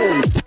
Boom!